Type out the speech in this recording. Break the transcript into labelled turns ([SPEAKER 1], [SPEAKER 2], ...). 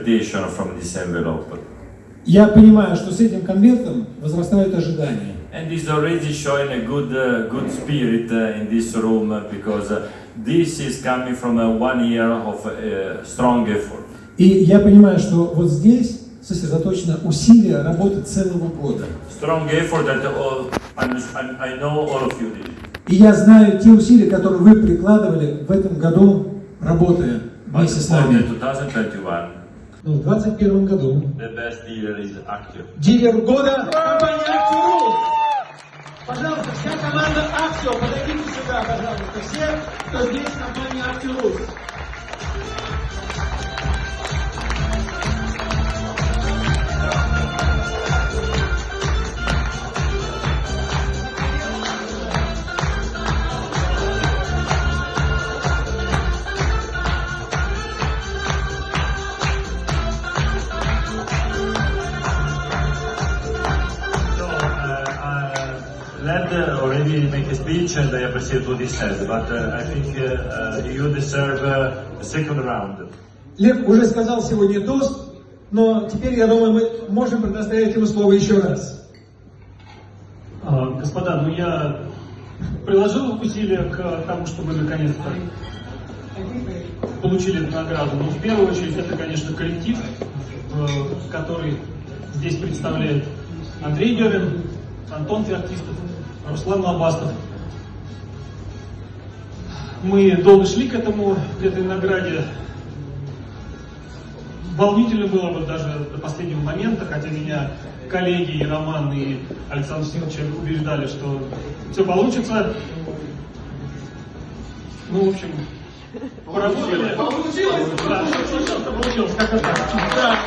[SPEAKER 1] expectation from this envelope.
[SPEAKER 2] Я понимаю, что с этим конвертом возрастают ожидания.
[SPEAKER 1] And it's already showing a good, uh, good spirit uh, in this room uh, because uh, this is coming from uh, one year of uh, strong effort.
[SPEAKER 2] И я понимаю, что вот здесь сосредоточено усилие работы целого года.
[SPEAKER 1] Strong effort that all, I know all of you did.
[SPEAKER 2] И я знаю те усилия, которые вы прикладывали в этом году, работая вместе с нами.
[SPEAKER 1] 2021,
[SPEAKER 2] Но в 2021 году
[SPEAKER 1] the best dealer is active.
[SPEAKER 2] дилер года
[SPEAKER 3] Компания «Актирус». Пожалуйста, вся команда «Аксио», подойдите сюда, пожалуйста. Все, кто здесь, компания «Актирус».
[SPEAKER 1] Led uh, already make a speech and I appreciate what he said, but uh, I think uh, uh, you deserve uh, a second round.
[SPEAKER 2] Лев уже сказал сегодня тост, но теперь, я думаю, мы можем предоставить ему слово еще раз.
[SPEAKER 4] А, Господа, ну я приложил усилия к тому, чтобы наконец-то получили эту награду. Но в первую очередь это, конечно, коллектив, э, который здесь представляет Андрей Дерин, Антон Феоктистов, Руслан Лобастов. Мы долго шли к этому, к этой награде. Волнительно было вот даже до последнего момента, хотя меня коллеги и Роман, и Александр Сергеевич убеждали, что все получится. Ну, в общем, поработали.
[SPEAKER 3] Получилось?
[SPEAKER 4] Да, получилось, как-то так.
[SPEAKER 3] Да.